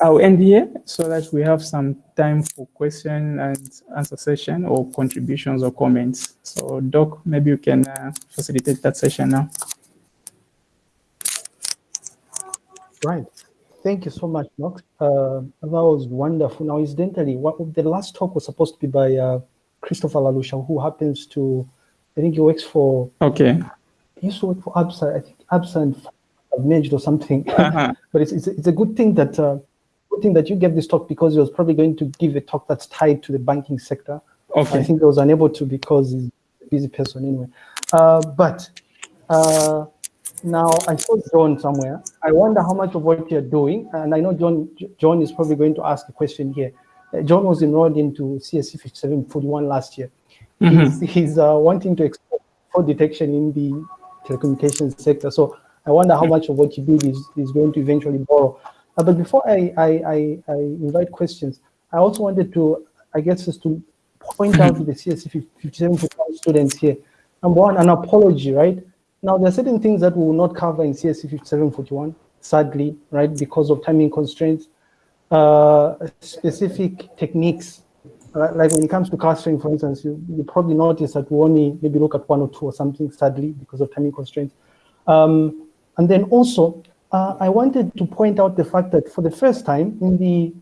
I'll end here so that we have some time for question and answer session or contributions or comments. So Doc, maybe you can uh, facilitate that session now. Right. Thank you so much, Knox. Uh, that was wonderful. Now, incidentally, what, the last talk was supposed to be by uh, Christopher Lalusha, who happens to, I think he works for. Okay. He used to work for ABSA, I think ABSA and merged or something. Uh -huh. but it's, it's, it's, a good thing that uh, good thing that you gave this talk because he was probably going to give a talk that's tied to the banking sector. Okay. I think he was unable to because he's a busy person anyway. Uh, but uh, now I saw John somewhere. I wonder how much of what you're doing, and I know John John is probably going to ask a question here. Uh, John was enrolled into CSC 5741 last year. Mm -hmm. He's, he's uh, wanting to explore fraud detection in the telecommunications sector. So I wonder how much of what you do is, is going to eventually borrow. Uh, but before I, I, I, I, invite questions, I also wanted to, I guess, just to point out to the CSC 5741 students here. Number one, an apology, right? Now, there are certain things that we will not cover in CSC 5741, sadly, right, because of timing constraints. Uh, specific techniques, like when it comes to clustering, for instance, you, you probably notice that we only maybe look at one or two or something, sadly, because of timing constraints. Um, and then also, uh, I wanted to point out the fact that for the first time in the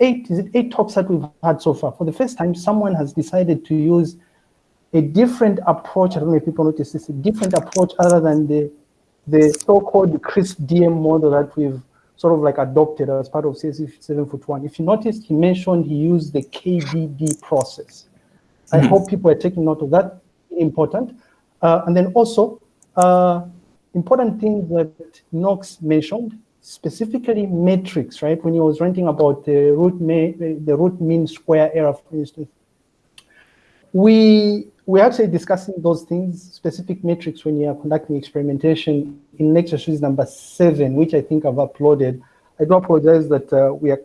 eight, is it eight talks that we've had so far, for the first time, someone has decided to use a different approach. I don't know if people notice this, a different approach other than the, the so-called CRISP DM model that we've sort of like adopted as part of CSC 741. If you noticed, he mentioned he used the KDD process. I mm -hmm. hope people are taking note of that, important. Uh, and then also, uh, important thing that Knox mentioned, specifically metrics, right? When he was ranting about the root, the root mean square error, for instance, we we're actually discussing those things, specific metrics when you are conducting experimentation in lecture series number seven, which I think I've uploaded. I do apologize that uh, we are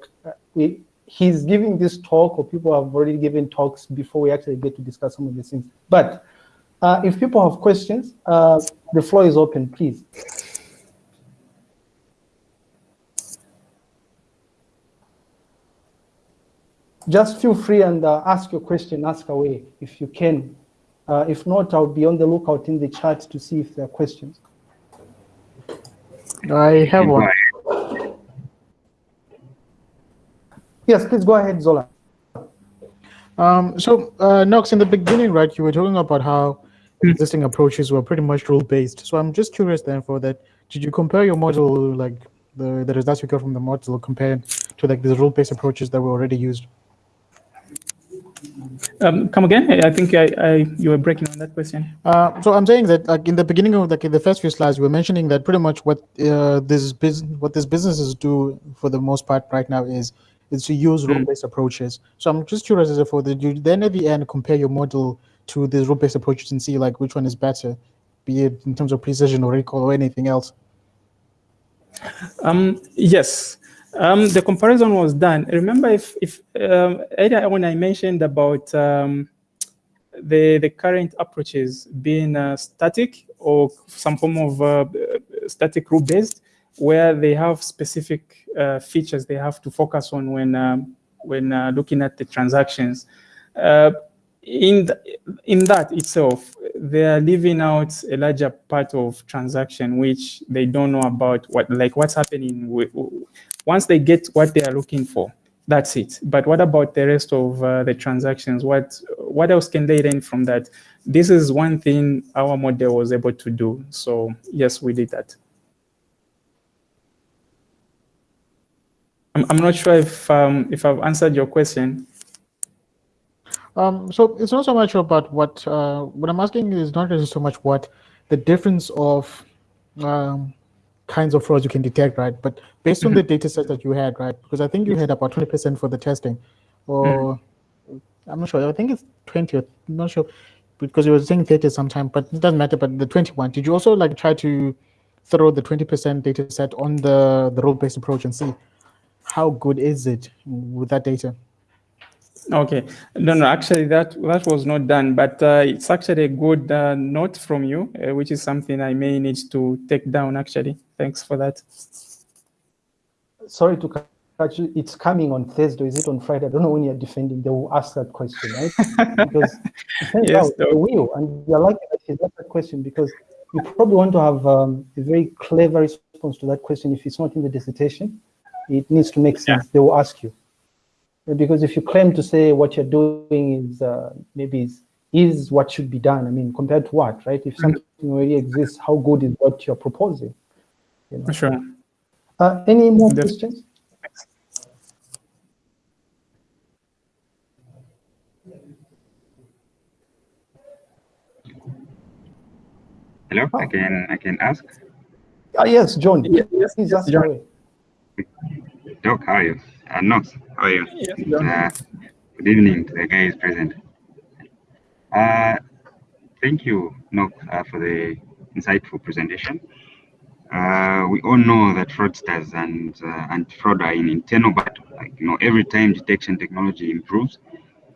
we he's giving this talk or people have already given talks before we actually get to discuss some of these things. But uh, if people have questions, uh, the floor is open, please. Just feel free and uh, ask your question, ask away if you can. Uh, if not, I'll be on the lookout in the chat to see if there are questions. I have one. Yes, please go ahead, Zola. Um, so, uh, Knox, in the beginning, right, you were talking about how existing approaches were pretty much rule-based. So I'm just curious then for that, did you compare your model, like the, the results you got from the model compared to like the rule-based approaches that were already used? Um, come again? I think I, I, you were breaking on that question. Uh, so I'm saying that like in the beginning of like in the first few slides, you were mentioning that pretty much what uh, this business what these businesses do for the most part right now is is to use mm. rule-based approaches. So I'm just curious as for the you then at the end compare your model to the rule-based approaches and see like which one is better, be it in terms of precision or recall or anything else? Um, yes, um, the comparison was done. Remember, if if um, earlier when I mentioned about um, the the current approaches being uh, static or some form of uh, static rule based, where they have specific uh, features they have to focus on when um, when uh, looking at the transactions. In in that itself, they are leaving out a larger part of transaction which they don't know about what like what's happening with, once they get what they are looking for. That's it. But what about the rest of uh, the transactions? What what else can they learn from that? This is one thing our model was able to do. So yes, we did that. I'm, I'm not sure if um, if I've answered your question. Um, so it's not so much about what uh, what I'm asking is not really so much what the difference of um, kinds of frauds you can detect, right? But based on the mm-hmm. data set that you had, right? Because I think you had about 20% for the testing, or mm. I'm not sure. I think it's 20. I'm not sure because you were saying 30 sometime, but it doesn't matter. But the 21, did you also like try to throw the 20% data set on the the rule-based approach and see how good is it with that data? Okay, no, no, actually that, that was not done, but uh, it's actually a good uh, note from you, uh, which is something I may need to take down actually. Thanks for that. Sorry to cut actually it's coming on Thursday, is it on Friday? I don't know when you're defending, they will ask that question, right? because yes, they will, and you're lucky that he's asked that question because you probably want to have um, a very clever response to that question. If it's not in the dissertation, it needs to make sense. Yeah. They will ask you. Because if you claim to say what you're doing is uh, maybe is, is what should be done, I mean, compared to what, right? If mm-hmm. something already exists, how good is what you're proposing? You know? Sure. Uh, any more questions? Hello, oh. I can I can ask. Ah, yes, John. Yes, yes, Please ask John. Doc, how are you? Uh, Knox, how are you? Yes, uh, good evening to the guys present. Uh, thank you, Knox, uh, for the insightful presentation. Uh, we all know that fraudsters and uh, and fraud are in internal battle. Like you know, every time detection technology improves,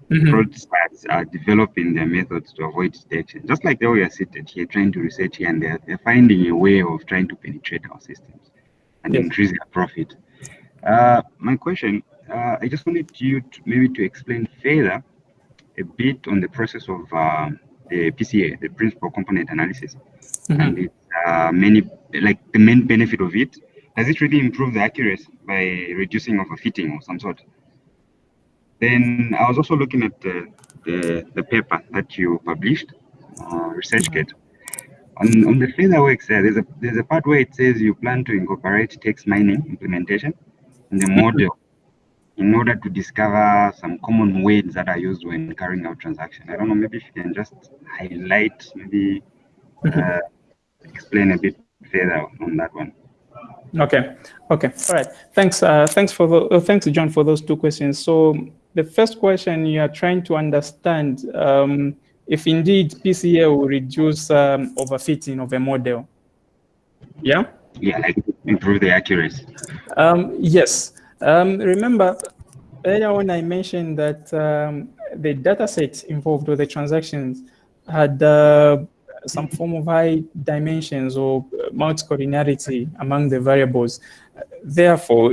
mm -hmm. fraudsters are developing their methods to avoid detection. Just like they are seated here trying to research here and they're, they're finding a way of trying to penetrate our systems and yes. increase their profit. Uh, my question, uh, I just wanted you to maybe to explain further a bit on the process of uh, the PCA, the principal component analysis, mm -hmm. and its uh, many like the main benefit of it. Does it really improve the accuracy by reducing overfitting or some sort? Then I was also looking at the, the, the paper that you published, uh, ResearchGate. On, on the further works there, there's a, there's a part where it says you plan to incorporate text mining implementation the model in order to discover some common words that are used when carrying out transaction. I don't know, maybe if you can just highlight, maybe uh, explain a bit further on that one. Okay. Okay. All right. Thanks. Uh, thanks for the, uh, thanks, John, for those two questions. So the first question you are trying to understand um, if indeed PCA will reduce um, overfitting of a model. Yeah? Yeah, like improve the accuracy. Um, yes. Um, remember, earlier when I mentioned that um, the data set involved with the transactions had uh, some form of high dimensions or multi-collinearity among the variables. Therefore,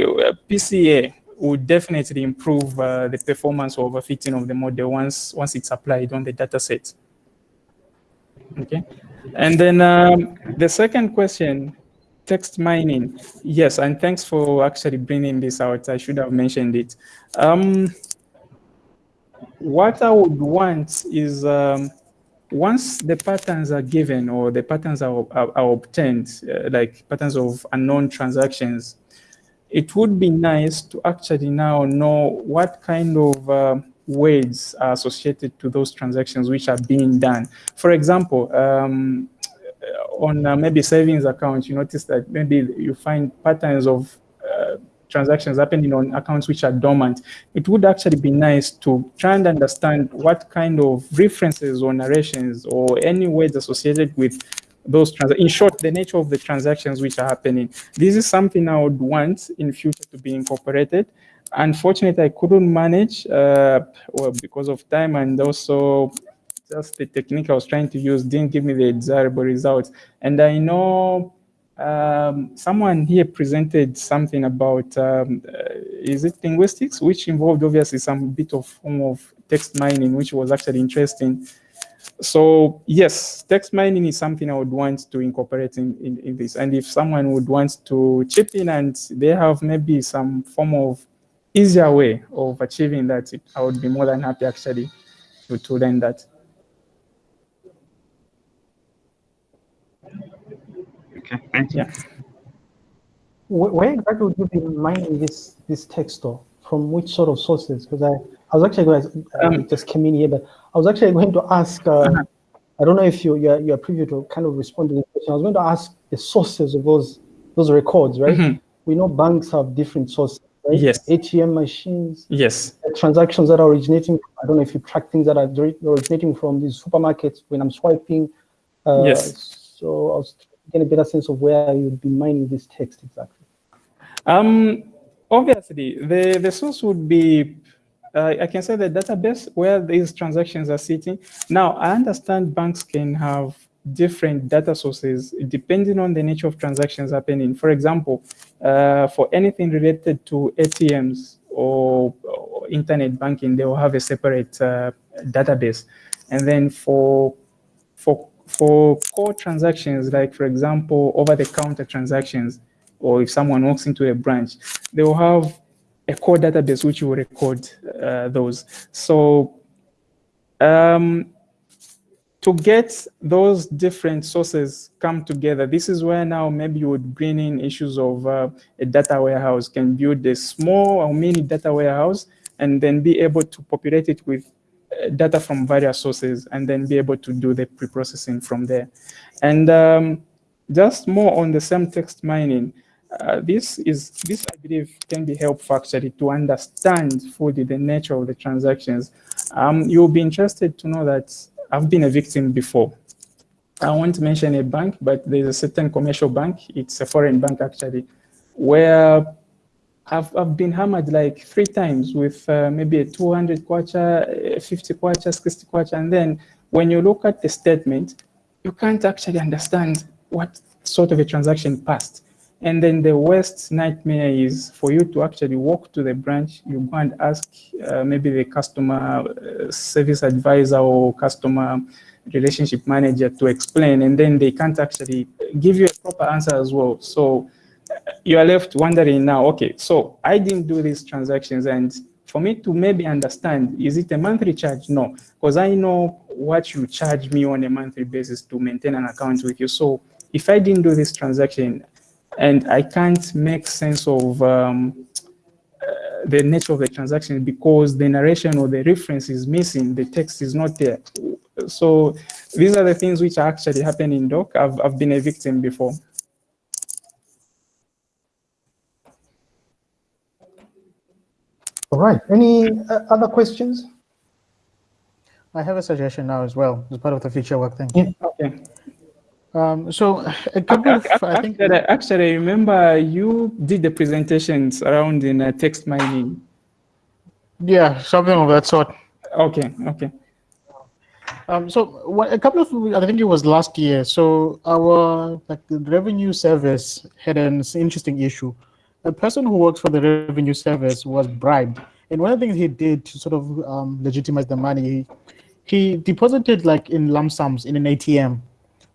PCA would definitely improve uh, the performance or overfitting of the model once once it's applied on the data set. Okay, and then um, the second question, text mining. Yes, and thanks for actually bringing this out. I should have mentioned it. Um, what I would want is um, once the patterns are given or the patterns are, are, are obtained, uh, like patterns of unknown transactions, it would be nice to actually now know what kind of uh, weights are associated to those transactions which are being done. For example, um, on uh, maybe savings accounts, you notice that maybe you find patterns of uh, transactions happening on accounts which are dormant. It would actually be nice to try and understand what kind of references or narrations or any words associated with those trans in short the nature of the transactions which are happening this is something i would want in future to be incorporated unfortunately i couldn't manage uh, well because of time and also just the technique i was trying to use didn't give me the desirable results and i know um, someone here presented something about um, uh, is it linguistics which involved obviously some bit of form of text mining which was actually interesting so yes, text mining is something I would want to incorporate in, in, in, this. And if someone would want to chip in and they have maybe some form of easier way of achieving that, I would be more than happy actually to, to learn that. Okay, thank you. Yeah. Where exactly would you be mining this this text or from which sort of sources? Because I, I was actually going to, um, just came in here, but I was actually going to ask, uh, uh-huh. I don't know if you, you're, you're privy to kind of respond to this question. I was going to ask the sources of those, those records, right? Mm -hmm. We know banks have different sources, right? Yes. ATM machines. Yes. Transactions that are originating, I don't know if you track things that are originating from these supermarkets when I'm swiping. Uh, yes. So I was getting a better sense of where you'd be mining this text exactly. Um, obviously, the, the source would be uh, I can say the database where these transactions are sitting. Now, I understand banks can have different data sources depending on the nature of transactions happening. For example, uh, for anything related to ATMs or, or, internet banking, they will have a separate uh, database. And then for, for, for core transactions, like for example, over-the-counter transactions, or if someone walks into a branch, they will have a core database which will record uh, those. So um, to get those different sources come together, this is where now maybe you would bring in issues of uh, a data warehouse, can build a small or mini data warehouse and then be able to populate it with data from various sources and then be able to do the pre-processing from there. And um, just more on the same text mining, uh, this is this I believe can be helpful actually to understand fully the nature of the transactions. Um, you'll be interested to know that I've been a victim before. I won't mention a bank, but there's a certain commercial bank. It's a foreign bank actually, where I've, I've been hammered like three times with uh, maybe a 200 kwacha, 50 kwacha, 60 kwacha. And then when you look at the statement, you can't actually understand what sort of a transaction passed. And then the worst nightmare is for you to actually walk to the branch, you go and ask uh, maybe the customer uh, service advisor or customer relationship manager to explain, and then they can't actually give you a proper answer as well. So you are left wondering now, okay, so I didn't do these transactions and for me to maybe understand, is it a monthly charge? No, because I know what you charge me on a monthly basis to maintain an account with you. So if I didn't do this transaction, and I can't make sense of um, uh, the nature of the transaction because the narration or the reference is missing, the text is not there. So these are the things which actually happening in Doc. I've, I've been a victim before. All right, any uh, other questions? I have a suggestion now as well, as part of the future work thing. Yeah. Okay. Um, so a couple of, I think. Actually, actually, I remember you did the presentations around in uh, text mining. Yeah, something of that sort. Okay, okay. Um, so what, a couple of, I think it was last year. So our like the revenue service had an interesting issue. A person who works for the revenue service was bribed, and one of the things he did to sort of um, legitimize the money, he, he deposited like in lump sums in an ATM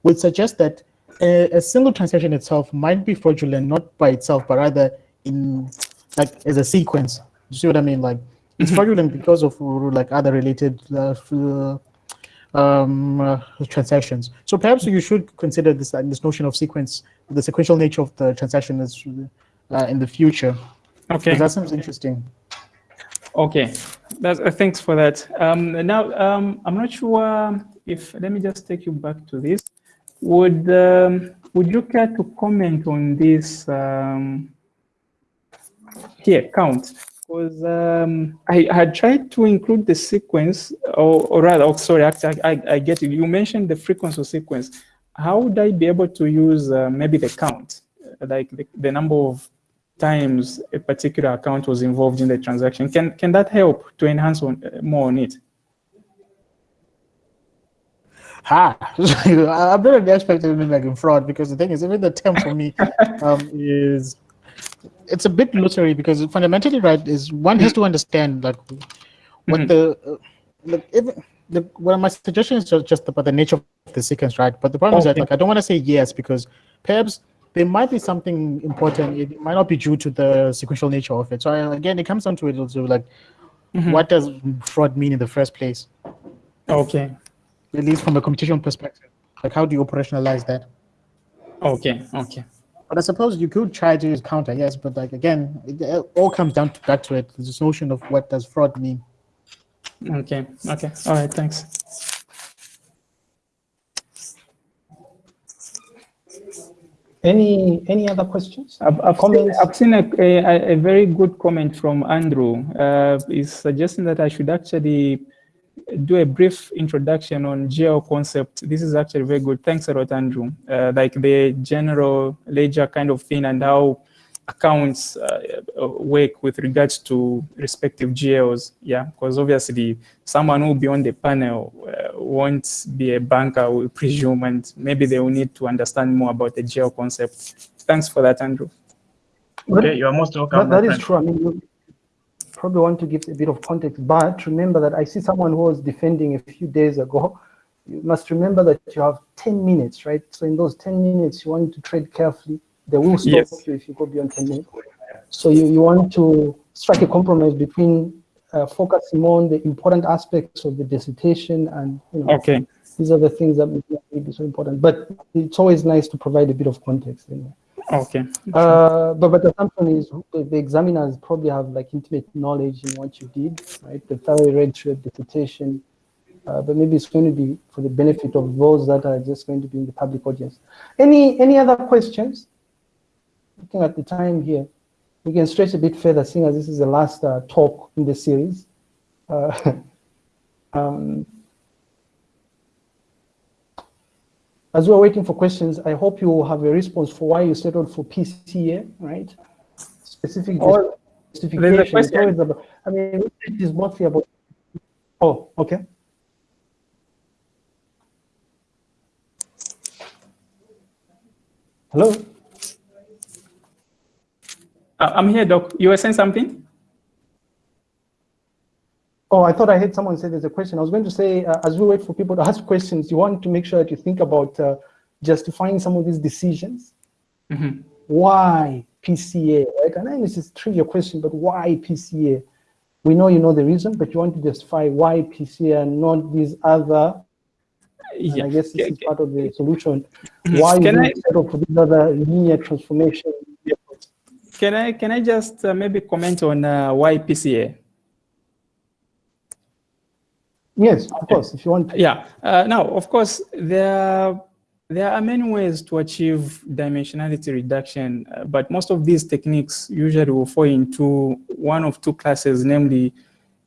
would suggest that a, a, single transaction itself might be fraudulent, not by itself, but rather in like as a sequence. You see what I mean? Like it's mm-hmm. fraudulent because of like other related uh, um, uh, transactions. So perhaps you should consider this uh, this notion of sequence, the sequential nature of the transaction is uh, in the future. Okay, that sounds interesting. Okay, That's, uh, thanks for that. Um, now um, I'm not sure if let me just take you back to this. Would um, would you care to comment on this um, here count? Because um, I had tried to include the sequence, or, or rather, oh, sorry, actually, I, I get it. You mentioned the frequency sequence. How would I be able to use uh, maybe the count, like the, the number of times a particular account was involved in the transaction? Can can that help to enhance on, uh, more on it? ha i'm not expecting to like in fraud because the thing is even the term for me um, is it's a bit lottery because fundamentally right is one has to understand like what mm -hmm. the uh, like even the well my suggestion is just, just about the nature of the sequence right but the problem okay. is that like i don't want to say yes because perhaps there might be something important it might not be due to the sequential nature of it so I, again it comes down to it also like mm -hmm. what does fraud mean in the first place okay at least from a competition perspective? Like, how do you operationalize that? Okay, okay. But I suppose you could try to counter, yes, but like again, it all comes down to back to it. This notion of what does fraud mean. Okay, okay. All right, thanks. Any any other questions? I've, I've seen, I've seen a, a, a, very good comment from Andrew. Uh, he's suggesting that I should actually do a brief introduction on GL concept. This is actually very good. Thanks a lot, Andrew. Uh, like the general ledger kind of thing and how accounts uh, work with regards to respective GLs. Yeah, because obviously someone who will be on the panel uh, won't be a banker, we presume, and maybe they will need to understand more about the GL concept. Thanks for that, Andrew. Okay, you are most welcome. That, that is true. I mean, you probably want to give a bit of context, but remember that I see someone who was defending a few days ago. You must remember that you have 10 minutes, right? So in those 10 minutes, you want to trade carefully. They will stop yes. you if you go beyond 10 minutes. So you, you want to strike a compromise between uh, focusing on the important aspects of the dissertation and you know, okay. these are the things that may be so important. But it's always nice to provide a bit of context. Anyway. Okay. Uh, but but the assumption is the, the, examiners probably have like intimate knowledge in what you did, right? The thoroughly read your dissertation, uh, but maybe it's going to be for the benefit of those that are just going to be in the public audience. Any any other questions? Looking at the time here, we can stretch a bit further, seeing as this is the last uh, talk in the series. Uh, um, As we're waiting for questions, I hope you will have a response for why you settled for PCA, right? Specific or justification. About, I mean, it is mostly about. Oh, okay. Hello. Uh, I'm here, Doc. You were saying something? Oh, I thought I heard someone say there's a question. I was going to say, uh, as we wait for people to ask questions, you want to make sure that you think about uh, justifying some of these decisions. Mm -hmm. Why PCA, right? And then this is a trivial question, but why PCA? We know you know the reason, but you want to justify why PCA and not these other yeah. I guess this is part of the solution. Why can I settle for these other linear transformation? Can I can I just uh, maybe comment on uh, why PCA? Yes, of course, if you want. Yeah. Uh, now, of course, there there are many ways to achieve dimensionality reduction, uh, but most of these techniques usually will fall into one of two classes, namely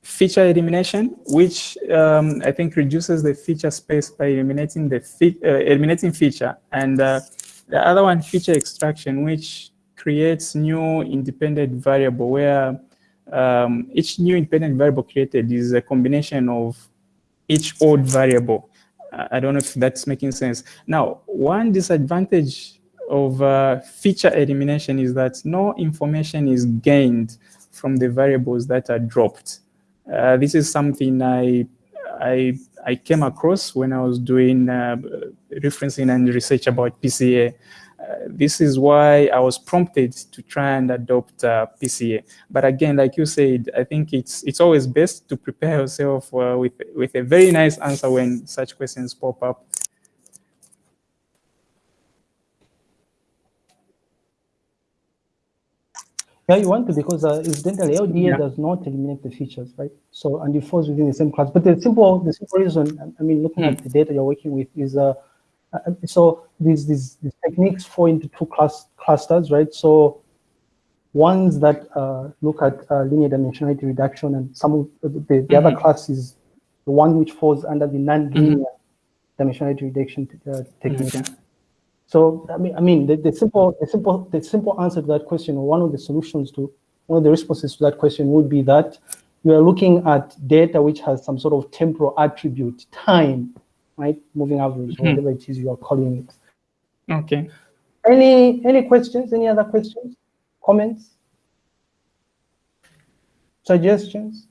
feature elimination, which um, I think reduces the feature space by eliminating the fe uh, eliminating feature, and uh, the other one, feature extraction, which creates new independent variable where um, each new independent variable created is a combination of each old variable. I don't know if that's making sense. Now, one disadvantage of uh, feature elimination is that no information is gained from the variables that are dropped. Uh, this is something I, I, I came across when I was doing uh, referencing and research about PCA this is why I was prompted to try and adopt uh, PCA. But again, like you said, I think it's it's always best to prepare yourself uh, with with a very nice answer when such questions pop up. Yeah, you want to because uh, incidentally LDA yeah. does not eliminate the features, right? So and it falls within the same class. But the simple the simple reason, I mean, looking mm. at the data you're working with is uh, uh, so these, these, these techniques fall into two class, clusters, right? So ones that uh, look at uh, linear dimensionality reduction and some of the, the, mm -hmm. other mm-hmm. class is the one which falls under the non-linear mm -hmm. dimensionality reduction uh, technique. So I mean, I mean, the, the, simple, the simple, the simple answer to that question, or one of the solutions to one of the responses to that question would be that you are looking at data which has some sort of temporal attribute, time, right? Moving average, mm -hmm. whatever it is you are calling it. Okay. Any any questions? Any other questions? Comments? Suggestions?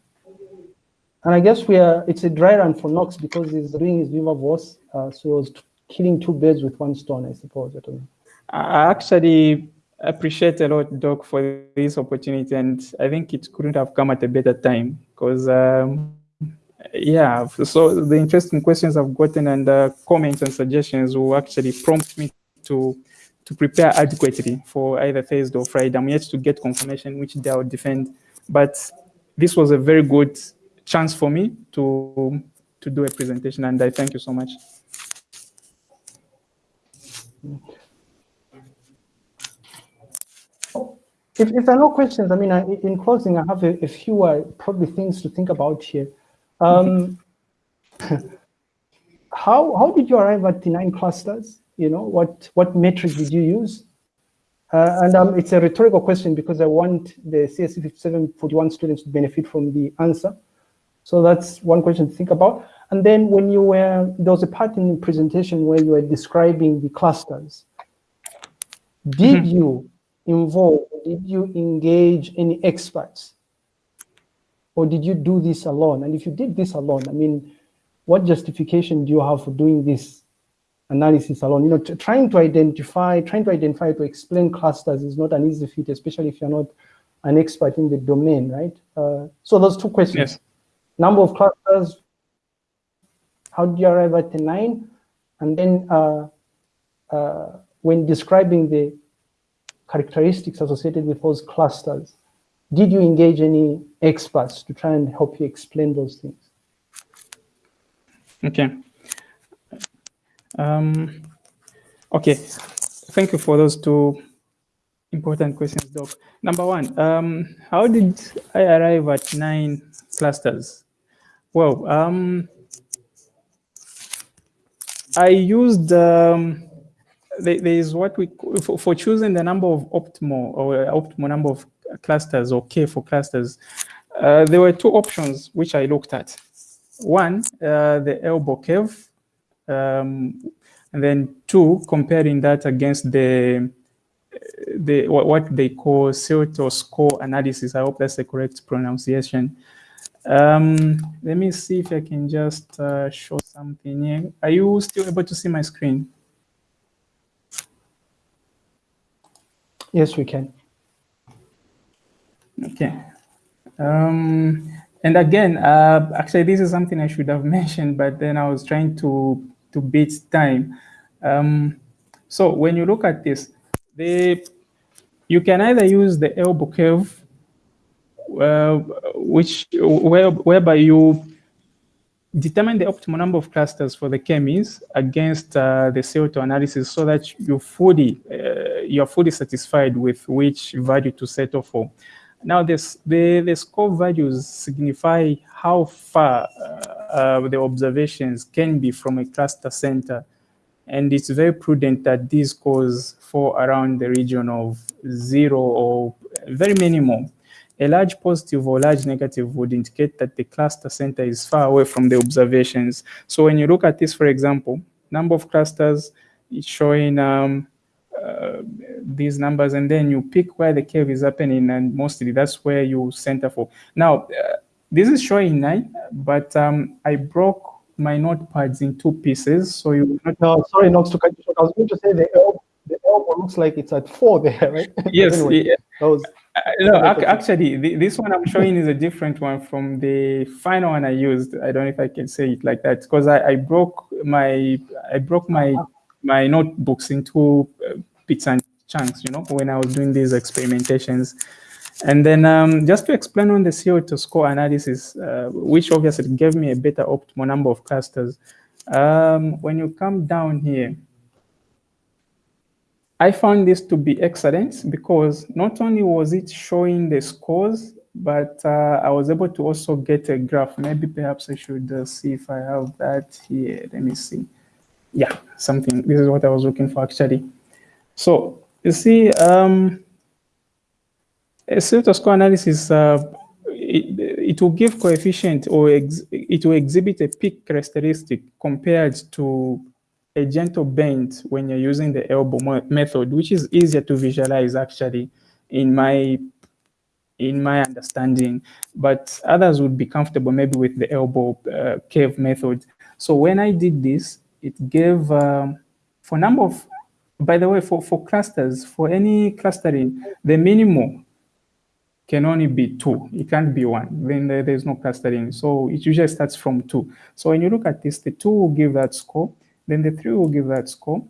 And I guess we are. It's a dry run for Knox because he's doing his Viva Voce, uh, so he was killing two birds with one stone, I suppose. I don't know. I actually appreciate a lot, Doc, for this opportunity, and I think it couldn't have come at a better time because. Um, yeah, so the interesting questions I've gotten and uh, comments and suggestions will actually prompt me to to prepare adequately for either Thursday or Friday. I'm yet to get confirmation which day I'll defend, but this was a very good chance for me to to do a presentation, and I thank you so much. If, if there are no questions, I mean, I, in closing, I have a, a few uh, probably things to think about here. Um, how, how did you arrive at the nine clusters? You know, what, what metric did you use? Uh, and um, it's a rhetorical question because I want the CSC 5741 students to benefit from the answer. So that's one question to think about. And then when you were, there was a part in the presentation where you were describing the clusters. Did mm -hmm. you involve, did you engage any experts? Or did you do this alone? And if you did this alone, I mean, what justification do you have for doing this analysis alone? You know, trying to identify, trying to identify, to explain clusters is not an easy feat, especially if you're not an expert in the domain, right? Uh, so those two questions. Yes. Number of clusters, how do you arrive at the nine? And then uh, uh, when describing the characteristics associated with those clusters, did you engage any experts to try and help you explain those things? Okay. Um, okay, thank you for those two important questions, Doc. Number one, um, how did I arrive at nine clusters? Well, um, I used, um, there is what we, for, for, choosing the number of optimal or optimal number of clusters or K for clusters, uh, there were two options which I looked at. One, uh, the elbow curve, um, and then two, comparing that against the the what they call silhouette score analysis. I hope that's the correct pronunciation. Um, let me see if I can just uh, show something here. Are you still able to see my screen? Yes, we can. Okay. Um, and again, uh, actually, this is something I should have mentioned, but then I was trying to, to beat time. Um, so when you look at this, the, you can either use the elbow curve, uh, which where, whereby you determine the optimal number of clusters for the k-means against uh, the CO2 analysis so that you fully, uh, you're fully satisfied with which value to settle for. Now, this, the, the score values signify how far uh, uh, the observations can be from a cluster center. And it's very prudent that these scores fall around the region of zero or very minimal. A large positive or large negative would indicate that the cluster center is far away from the observations. So when you look at this, for example, number of clusters, it's showing um, uh, these numbers and then you pick where the curve is happening and mostly that's where you center for. Now, uh, this is showing nine, but um, I broke my notepads in two pieces. So you no, sorry, not to cut you short. I was going to say the elbow, the elbow looks like it's at four there, right? Yes. anyway, yeah. was, uh, no, actually, the, this one I'm showing is a different one from the final one I used. I don't know if I can say it like that because I, I broke my I broke my my notebooks into uh, bits and chunks, you know, when I was doing these experimentations. And then um, just to explain on the CO2 score analysis, uh, which obviously gave me a better optimal number of clusters. Um, when you come down here, I found this to be excellent because not only was it showing the scores, but uh, I was able to also get a graph. Maybe perhaps I should uh, see if I have that here. Let me see. Yeah, something. This is what I was looking for actually. So you see, um, a score analysis, uh, it, it, will give coefficient or it will exhibit a peak characteristic compared to a gentle bend when you're using the elbow method, which is easier to visualize actually in my in my understanding, but others would be comfortable maybe with the elbow uh, curve method. So when I did this, it gave, um, for number of by the way, for, for clusters, for any clustering, the minimum can only be two. It can't be one. Then there, there's no clustering. So it usually starts from two. So when you look at this, the two will give that score. Then the three will give that score.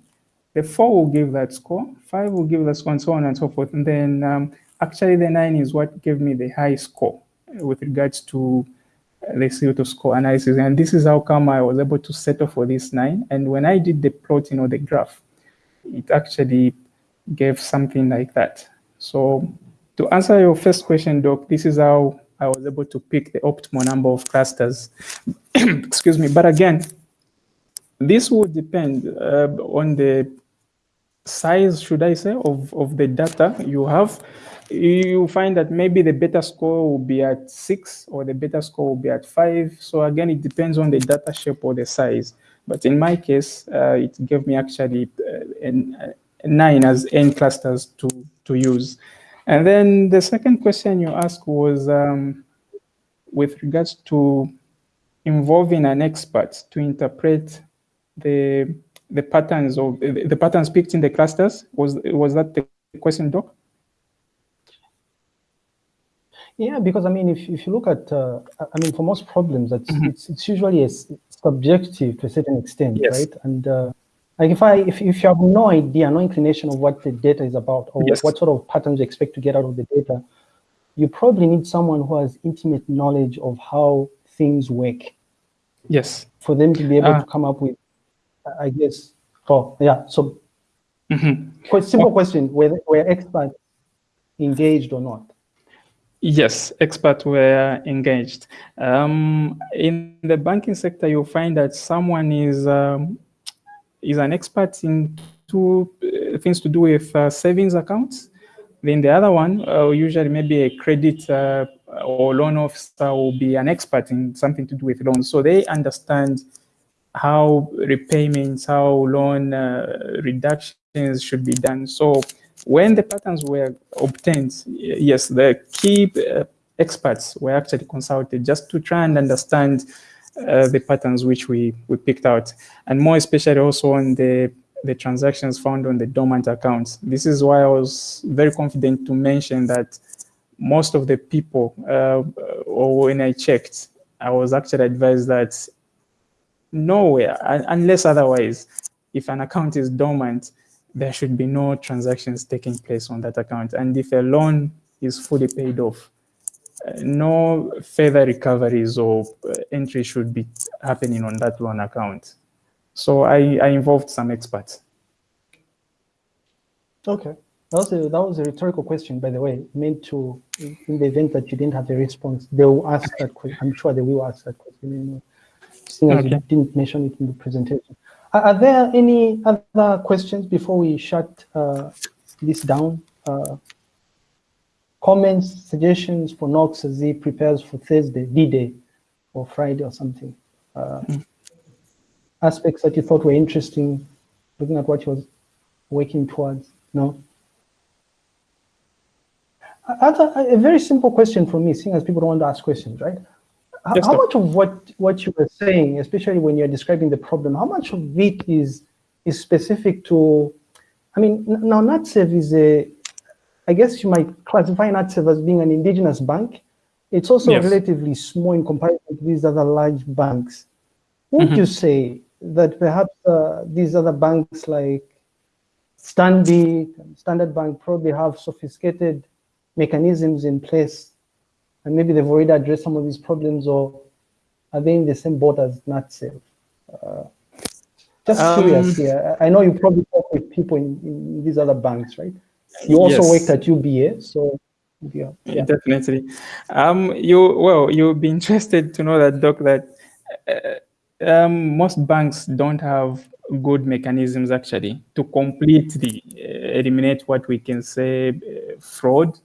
The four will give that score. Five will give that score and so on and so forth. And then um, actually the nine is what gave me the high score with regards to the CO2 score analysis. And this is how come I was able to settle for this nine. And when I did the plotting or the graph, it actually gave something like that. So to answer your first question, Doc, this is how I was able to pick the optimal number of clusters. Excuse me. But again, this would depend uh, on the size, should I say, of, of the data you have. you find that maybe the beta score will be at six or the beta score will be at five. So again, it depends on the data shape or the size. But in my case, uh, it gave me actually uh, an, nine as n clusters to, to use. And then the second question you asked was um, with regards to involving an expert to interpret the the patterns of the patterns picked in the clusters. Was was that the question, Doc? Yeah, because I mean, if, if you look at, uh, I mean, for most problems, it's, mm -hmm. it's, it's usually a, subjective to a certain extent, yes. right? And uh, like if I, if, if you have no idea, no inclination of what the data is about or yes. what sort of patterns you expect to get out of the data, you probably need someone who has intimate knowledge of how things work. Yes. For them to be able uh, to come up with, I guess, oh, yeah. So, mm -hmm. simple question, were, were experts engaged or not? Yes, experts were engaged. Um, in the banking sector, you'll find that someone is um, is an expert in two uh, things to do with uh, savings accounts. Then the other one, uh, usually maybe a credit uh, or loan officer will be an expert in something to do with loans. So they understand how repayments, how loan uh, reductions should be done. So when the patterns were obtained, yes, the key uh, experts were actually consulted just to try and understand uh, the patterns which we, we picked out, and more especially also on the, the transactions found on the dormant accounts. This is why I was very confident to mention that most of the people, uh, or when I checked, I was actually advised that nowhere, unless otherwise, if an account is dormant, there should be no transactions taking place on that account. And if a loan is fully paid off, uh, no further recoveries or uh, entry should be happening on that loan account. So I, I involved some experts. Okay. That was, a, that was a rhetorical question, by the way, meant to, in the event that you didn't have a response, they will ask that question. I'm sure they will ask that question anyway, seeing as okay. you didn't mention it in the presentation. Are there any other questions before we shut uh, this down? Uh, comments, suggestions for Knox as he prepares for Thursday, D-Day, or Friday or something? Uh, mm. Aspects that you thought were interesting, looking at what you was working towards? No? Other, a very simple question for me, seeing as people don't want to ask questions, right? How, yes, how much of what what you were saying, especially when you're describing the problem, how much of it is is specific to? I mean, now NatSave is a, I guess you might classify NatSave as being an indigenous bank. It's also yes. relatively small in comparison to these other large banks. Would mm -hmm. you say that perhaps uh, these other banks like Stanbic, Standard Bank probably have sophisticated mechanisms in place and maybe they've already addressed some of these problems or are they in the same boat as NatSave? Uh, just um, curious here. I know you probably talk with people in, in these other banks, right? You also yes. worked at UBA, so yeah, yeah. definitely. Um, you well, you'll be interested to know that, Doc, that uh, um, most banks don't have good mechanisms actually to completely uh, eliminate what we can say uh, fraud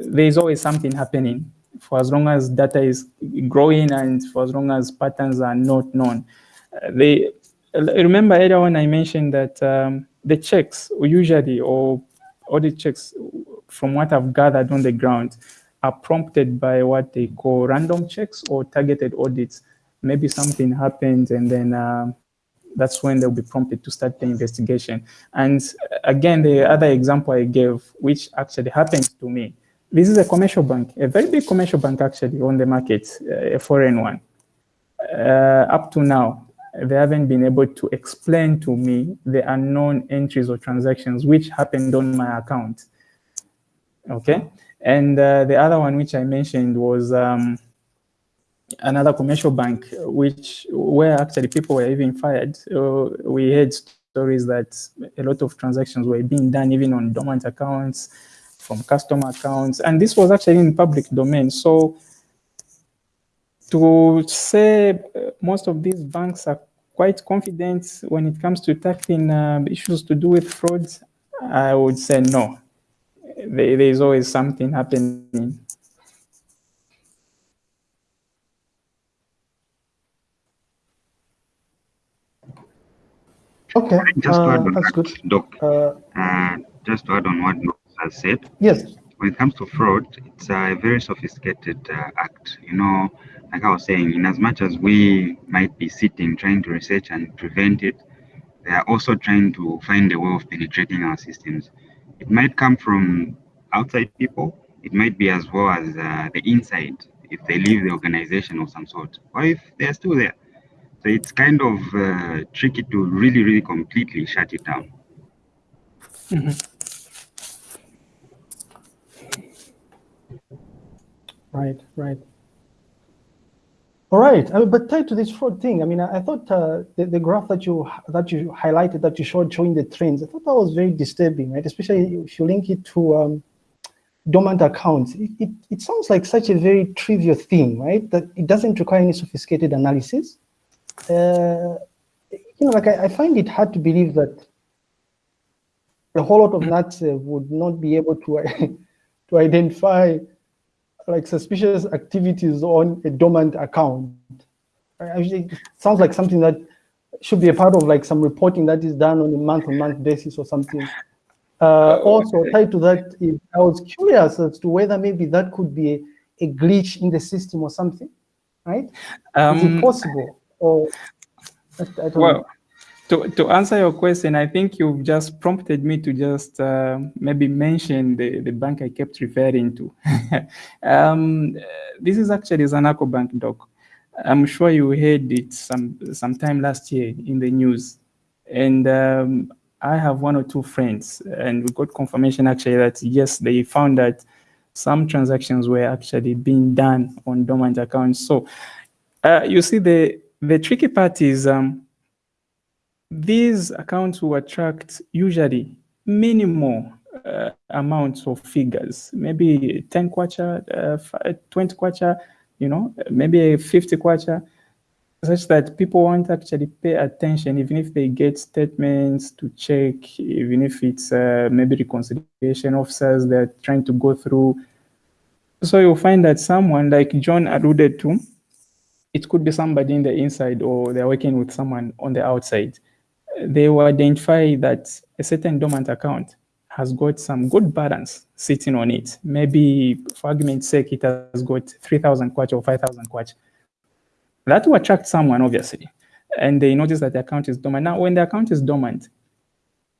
there's always something happening for as long as data is growing and for as long as patterns are not known. Uh, they remember earlier when I mentioned that um, the checks usually or audit checks from what I've gathered on the ground are prompted by what they call random checks or targeted audits. Maybe something happened and then um, that's when they'll be prompted to start the investigation. And again, the other example I gave, which actually happened to me, this is a commercial bank, a very big commercial bank actually on the market, uh, a foreign one. Uh, up to now, they haven't been able to explain to me the unknown entries or transactions which happened on my account. Okay, and uh, the other one which I mentioned was um, another commercial bank, which where actually people were even fired. Uh, we heard stories that a lot of transactions were being done even on dormant accounts from customer accounts. And this was actually in public domain. So to say uh, most of these banks are quite confident when it comes to tackling uh, issues to do with fraud, I would say no. there, there's always something happening. Okay, Just to uh, add on that's good. Doc, Uh, uh, just to add on what Doc has said, yes, when it comes to fraud, it's a very sophisticated uh, act. You know, like I was saying, in as much as we might be sitting trying to research and prevent it, they are also trying to find a way of penetrating our systems. It might come from outside people. It might be as well as uh, the inside, if they leave the organization of some sort, or if they're still there. So it's kind of uh, tricky to really, really completely shut it down. Right, right. All right, uh, but tied to this fraud thing, I mean, I, I thought uh, the, the graph that you that you highlighted that you showed showing the trends, I thought that was very disturbing, right? Especially if you link it to um, dormant accounts. It, it, it sounds like such a very trivial thing, right? That it doesn't require any sophisticated analysis. Uh, you know, like I, I find it hard to believe that a whole lot of nuts uh, would not be able to to identify like suspicious activities on a dormant account. It sounds like something that should be a part of like some reporting that is done on a month-on-month basis or something. Uh, also tied to that, I was curious as to whether maybe that could be a, a glitch in the system or something, right? Is it Um, possible? Or I, I don't know. To, to answer your question, I think you've just prompted me to just uh, maybe mention the, the bank I kept referring to. um, this is actually Zanaco Bank, Doc. I'm sure you heard it some sometime last year in the news. And um, I have one or two friends, and we got confirmation actually that yes, they found that some transactions were actually being done on dormant accounts. So uh, you see, the the tricky part is um, these accounts will attract usually minimal uh, amounts of figures, maybe 10 kwacha, uh, 20 kwacha, you know, maybe 50 kwacha, such that people won't actually pay attention, even if they get statements to check, even if it's uh, maybe reconciliation officers they're trying to go through. So you'll find that someone like John alluded to, it could be somebody in the inside or they're working with someone on the outside. They will identify that a certain dormant account has got some good balance sitting on it. Maybe, for argument's sake, it has got 3,000 kwacha or 5,000 kwacha. That will attract someone, obviously. And they notice that the account is dormant. Now, when the account is dormant,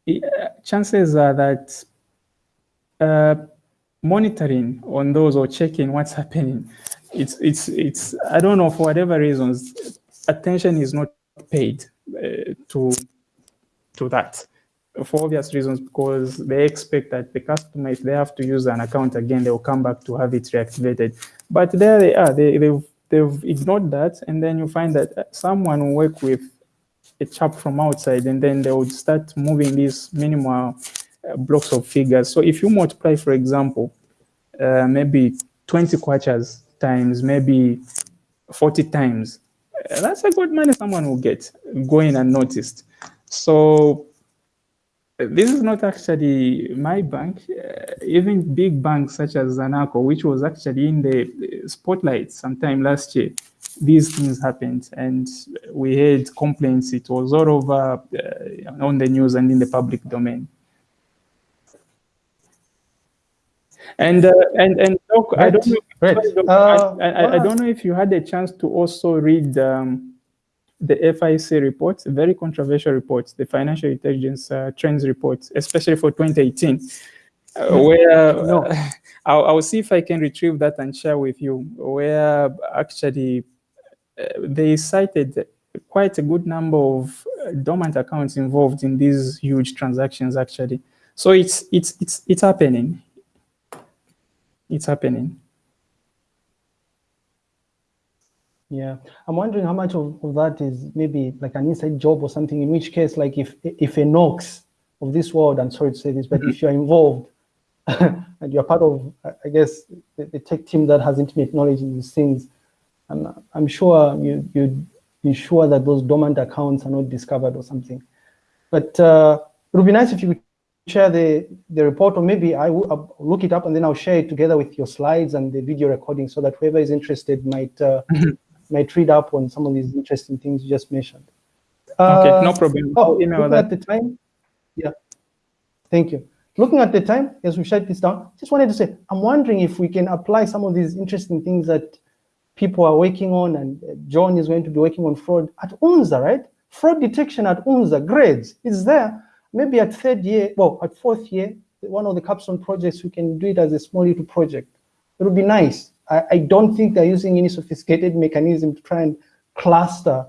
uh, chances are that uh, monitoring on those or checking what's happening, it's, it's, it's, I don't know, for whatever reasons, attention is not paid uh, to, to that for obvious reasons because they expect that the customer, if they have to use an account again, they will come back to have it reactivated. But there they are, they, they've, they've ignored that. And then you find that someone will work with a chap from outside and then they would start moving these minimal uh, blocks of figures. So if you multiply, for example, uh, maybe 20 kwachas times maybe 40 times, uh, that's a good money someone will get going unnoticed. So this is not actually my bank. Uh, even big banks such as Zanaco, which was actually in the spotlight sometime last year, these things happened, and we had complaints. It was all over uh, on the news and in the public domain. And uh, and and I don't know. Right. sorry, Doc, Uh, I, I, I don't know if you had a chance to also read um, the FIC reports, very controversial reports, the Financial Intelligence uh, Trends reports, especially for 2018, uh, where No. uh, I'll, I'll see if I can retrieve that and share with you, where actually uh, they cited quite a good number of uh, dormant accounts involved in these huge transactions actually. So it's it's it's it's happening. It's happening. Yeah, I'm wondering how much of, of that is maybe like an inside job or something. In which case, like if if a Knox of this world, I'm sorry to say this, but if you're involved and you're part of, I- guess, the, the tech team that has intimate knowledge in these things, I'm I'm sure you you ensure that those dormant accounts are not discovered or something. But uh, it would be nice if you could share the, the report, or maybe I will I'll look it up and then I'll share it together with your slides and the video recording so that whoever is interested might uh, might read up on some of these interesting things you just mentioned. Okay, Uh, no problem. Oh, Email looking that. at the time. Yeah. Thank you. Looking at the time, as we shut this down, just wanted to say, I'm wondering if we can apply some of these interesting things that people are working on, and uh, John is going to be working on fraud at UNZA, right? Fraud detection at UNZA, grades is there. Maybe at third year, well, at fourth year, one of the capstone projects, we can do it as a small little project. It would be nice. I, I don't think they're using any sophisticated mechanism to try and cluster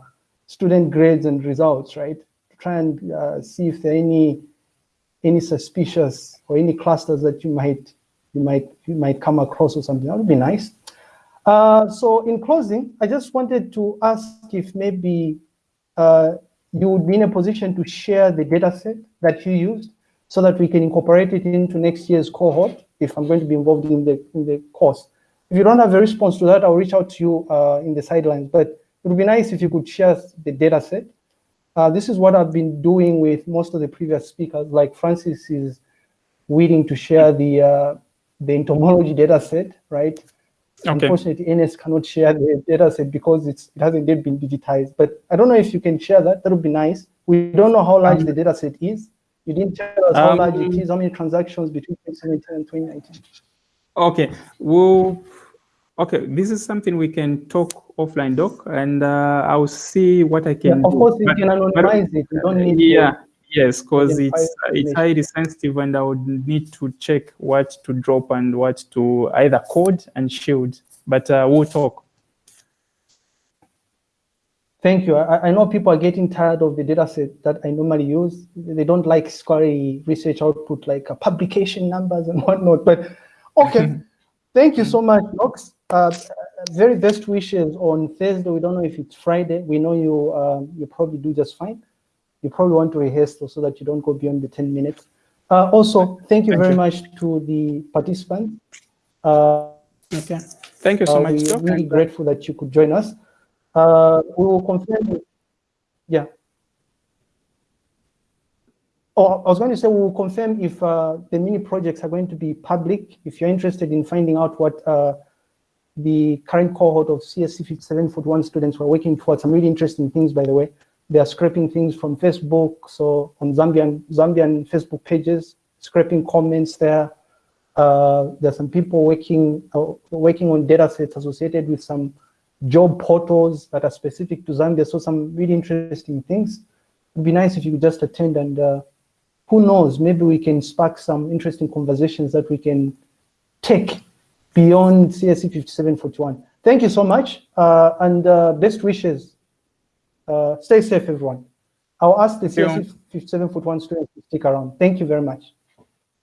student grades and results, right? To try and uh, see if there are any any suspicious or any clusters that you might you might you might come across or something. That would be nice. Uh, so in closing, I just wanted to ask if maybe uh, you would be in a position to share the data set that you used so that we can incorporate it into next year's cohort if I'm going to be involved in the in the course. If you don't have a response to that, I'll reach out to you uh, in the sidelines. But it would be nice if you could share the data set. Uh, this is what I've been doing with most of the previous speakers, like Francis is willing to share the uh, the entomology data set, right? Okay. Unfortunately, NS cannot share the data set because it's, it hasn't yet been digitized. But I don't know if you can share that. That would be nice. We don't know how large the data set is. You didn't tell us how large it Um, how many transactions between 2017 and 2019. Okay, well, okay, this is something we can talk offline, Doc, and uh, I'll see what I Yeah, can of do. course, you But- can but- anonymize it. You don't need to- yeah, yes, because it's it's highly sensitive, and I would need to check what to drop and what to either code and shield. But uh, we'll talk. Thank you. I, I know people are getting tired of the data set that I normally use. They don't like scary research output like uh, publication numbers and whatnot. But okay, thank you so much, Knox. Uh, very best wishes on Thursday. We don't know if it's Friday. We know you um, you probably do just fine. You probably want to rehearse so that you don't go beyond the 10 minutes. Uh, also, thank you Thank very you. much to the participants. Uh, Okay, thank you so uh, much, we're really grateful that you could join us. Uh, we will confirm. Yeah. Oh, I was going to say we will confirm if uh, the mini projects are going to be public. If you're interested in finding out what uh, the current cohort of CSC 5741 students were working towards, some really interesting things, by the way. They are scraping things from Facebook, so on Zambian Zambian Facebook pages, scraping comments there. Uh, there's some people working uh, working on data sets associated with some job portals that are specific to Zambia. So some really interesting things. It'd be nice if you could just attend and uh, who knows, maybe we can spark some interesting conversations that we can take beyond CSC 5741. Thank you so much uh, and uh, best wishes. Uh, stay safe, everyone. I'll ask the you. CSC 5741 students to stick around. Thank you very much.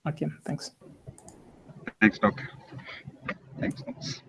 Okay, thanks. Thanks, Doc. Thanks, Knox.